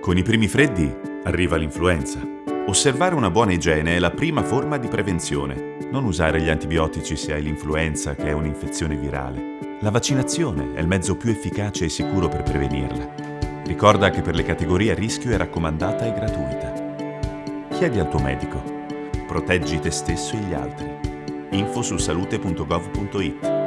Con i primi freddi arriva l'influenza. Osservare una buona igiene è la prima forma di prevenzione. Non usare gli antibiotici se hai l'influenza, che è un'infezione virale. La vaccinazione è il mezzo più efficace e sicuro per prevenirla. Ricorda che per le categorie a rischio è raccomandata e gratuita. Chiedi al tuo medico. Proteggi te stesso e gli altri. Info su salute.gov.it